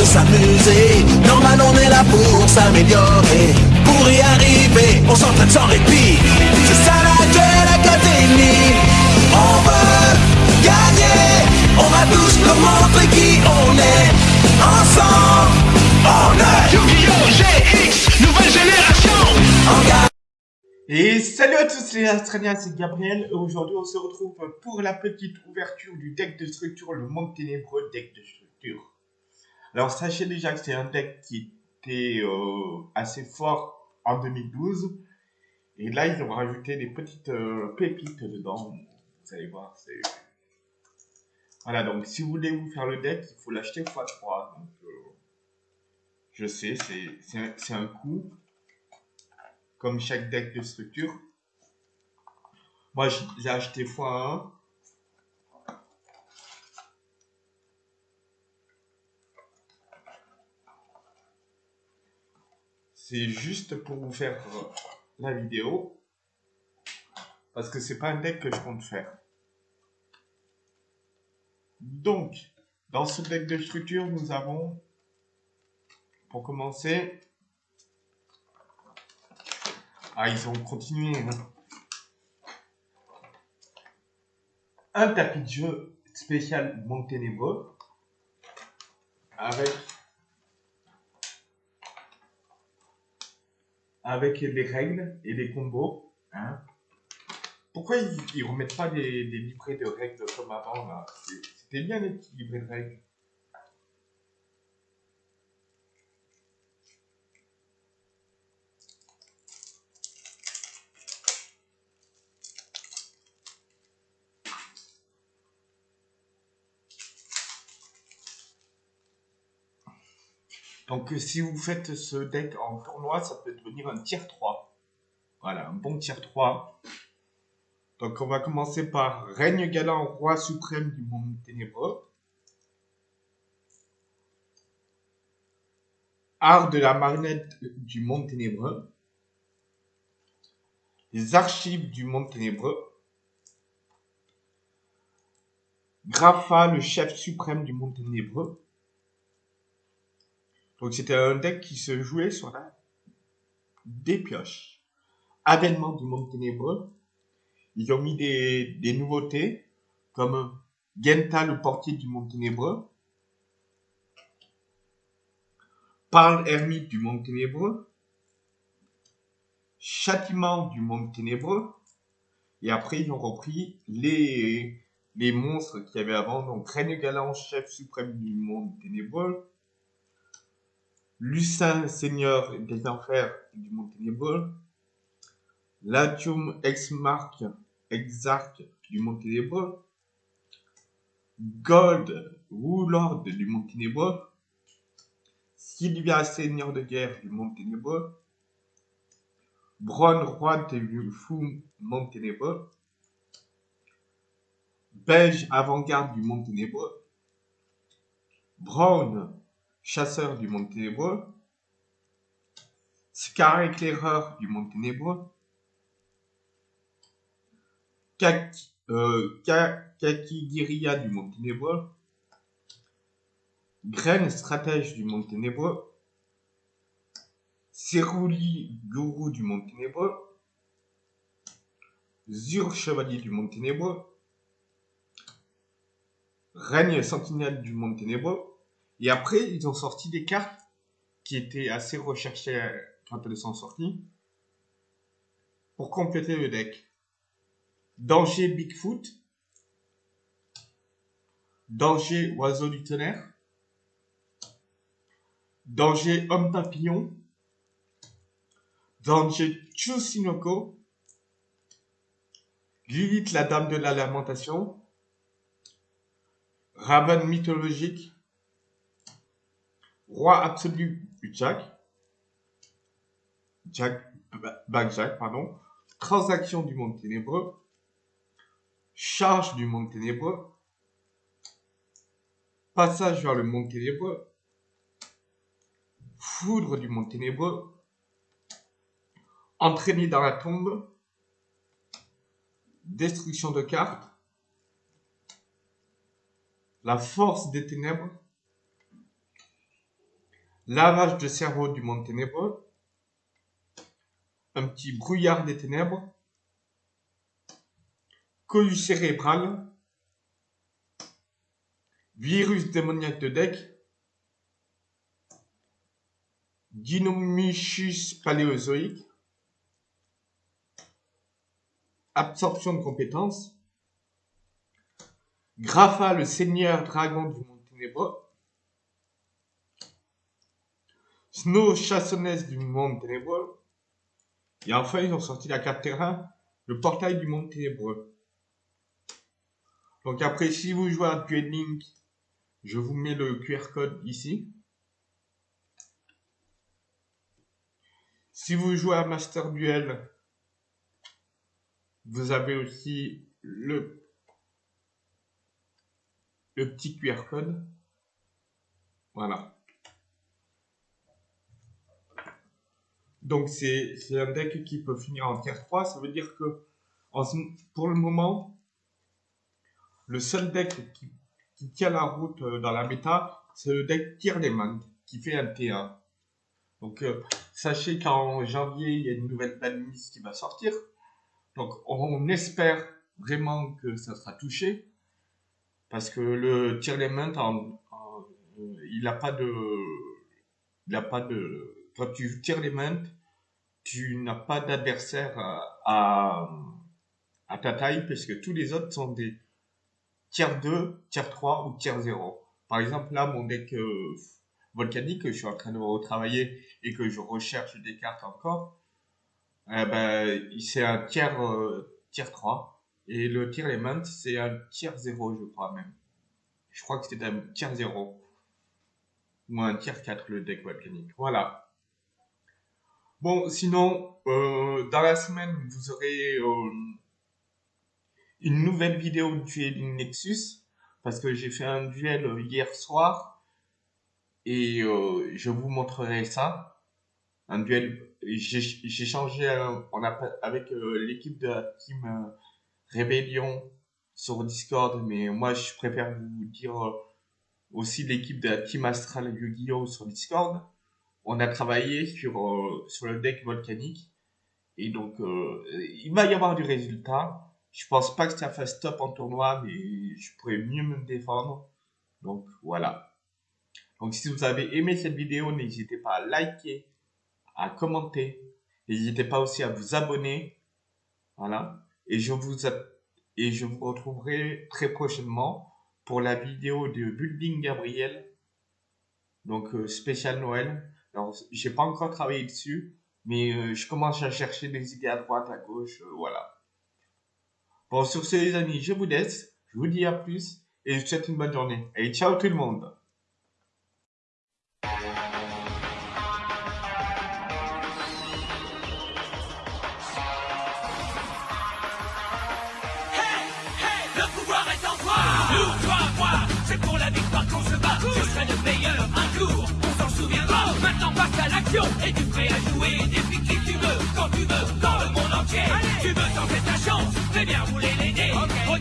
de s'amuser. Normal, on est là pour s'améliorer. Pour y arriver, on s'entraîne sans répit. C'est ça la Duel Académie. On veut gagner. On va tous nous montrer qui on est. Ensemble, on est Yu-Gi-Oh! GX, nouvelle génération. Et salut à tous les Australiens, c'est Gabriel et aujourd'hui on se retrouve pour la petite ouverture du deck de structure, le monde ténébreux deck de structure. Alors sachez déjà que c'est un deck qui était euh, assez fort en 2012 et là ils ont rajouté des petites euh, pépites dedans, vous allez voir, c'est... Voilà, donc si vous voulez vous faire le deck, il faut l'acheter x3, donc euh, je sais, c'est- un- un coût, comme chaque deck de structure. Moi, j'ai acheté x1. C'est juste pour vous faire euh, la vidéo. Parce que c'est pas un deck que je compte faire. Donc, dans ce deck de structure, nous avons, pour commencer, ah, ils ont continué. hein. Un tapis de jeu spécial Monde Ténébreux. Avec. Avec les règles et les combos. hein. Pourquoi ils, ils remettent pas des, des livrets de règles comme avant là? C'était bien les petits livrets de règles. Donc, euh, si vous faites ce deck en tournoi, ça peut devenir un tier 3. Voilà, un bon tier 3. Donc, on va commencer par Règne galant, roi suprême du monde ténébreux. Art de la marionnette du monde ténébreux. Les archives du monde ténébreux. Grapha, le chef suprême du monde ténébreux. Donc c'était un deck qui se jouait sur la des pioches. Avènement du monde ténébreux. Ils ont mis des, nouveautés comme Genta, le portier du monde ténébreux. Parle ermite du monde ténébreux. Châtiment du monde ténébreux. Et après, ils ont repris les, les monstres qu'il y avait avant. Donc, Règne galant, chef suprême du monde ténébreux. Lucin, seigneur des enfers du monde ténébreux. Latium ex marque exarque du monde ténébreux. Gold, Warlord du monde ténébreux. Sylvia, seigneur de guerre du monde ténébreux. Roi de fou, monde ténébreux. Beige, avant-garde du monde ténébreux. Brown, chasseur du monde ténébreux. Scar, éclaireur du monde ténébreux. Kaki, euh, du monde ténébreux. Graine, stratège du monde ténébreux. Cerouli, gourou du monde ténébreux. Zur, chevalier du monde ténébreux. Règne sentinelle du monde ténébreux. Et après, ils ont sorti des cartes qui étaient assez recherchées euh, quand elles sont sorties. Pour compléter le deck. Danger Bigfoot. Danger Oiseau du tonnerre. Danger Homme Papillon. Danger Chusinoko. Lilith la Dame de la Lamentation. Raven mythologique. Roi absolu du Jack. Jack, Backjack, pardon. Transaction du monde ténébreux. Charge du monde ténébreux. Passage vers le monde ténébreux. Foudre du monde ténébreux. Entraîné dans la tombe. Destruction de cartes. La force des ténèbres. Lavage de cerveau du monde ténébreux, un petit brouillard des ténèbres, cohue cérébrale, virus démoniaque de deck, Dinomichus paléozoïque, absorption de compétences, Grapha, le seigneur dragon du monde ténébreux, Snow, chassonnesse du monde ténébreux, et enfin ils ont sorti la carte terrain, le portail du monde ténébreux. Donc après, si vous jouez à Duel Link, je vous mets le QR code ici. Si vous jouez à Master Duel, vous avez aussi le, le petit QR code. Voilà. Donc c'est un deck qui peut finir en tier 3. Ça veut dire que pour le moment, le seul deck qui, tient la route euh, dans la méta, c'est le deck Tier Element qui fait un T1. Donc euh, sachez qu'en janvier, il y a une nouvelle banlist qui va sortir. Donc on espère vraiment que ça sera touché. Parce que le Tier Element, euh, il n'a pas de... Il n'a pas de quand tu tires les mains, tu n'as pas d'adversaire à, ta taille parce que tous les autres sont des tiers 2, tiers 3 ou tiers 0. Par exemple, là, mon deck euh, volcanique que je suis en train de retravailler et que je recherche des cartes encore, eh ben, c'est un tiers, euh, tiers 3. Et le tiers element, c'est un tiers 0, je crois même. Je crois que c'est un tiers 0. Ou un tiers 4, le deck volcanique. Voilà. Bon, sinon, euh, dans la semaine, vous aurez euh, une nouvelle vidéo de duel Nexus, parce que j'ai fait un duel euh, hier soir, et je vous montrerai ça. Un duel, j'ai changé avec l'équipe de la team Rébellion sur Discord, mais moi je préfère vous dire aussi l'équipe de la team Astral Yu-Gi-Oh sur Discord on a travaillé sur, euh, sur le deck volcanique. Et donc, euh, il va y avoir du résultat. Je pense pas que ça fasse top en tournoi, mais je pourrais mieux me défendre. Donc, voilà. Donc, si vous avez aimé cette vidéo, n'hésitez pas à liker, à commenter. N'hésitez pas aussi à vous abonner. Voilà. Et je vous, et je vous retrouverai très prochainement pour la vidéo de Building Gabriel. Donc, euh, spécial Noël. Alors, j'ai pas encore travaillé dessus, mais euh, je commence à chercher des idées à droite, à gauche, euh, voilà. Bon, sur ce, les amis, je vous laisse. Je vous dis à plus et je vous souhaite une bonne journée. Et ciao tout le monde. C'est pour la victoire qu'on se bat et tu prêt à jouer depuis qui tu veux, quand tu veux, dans le monde entier Allez. Tu veux tenter ta chance, fais bien, vous l'aider. Regarde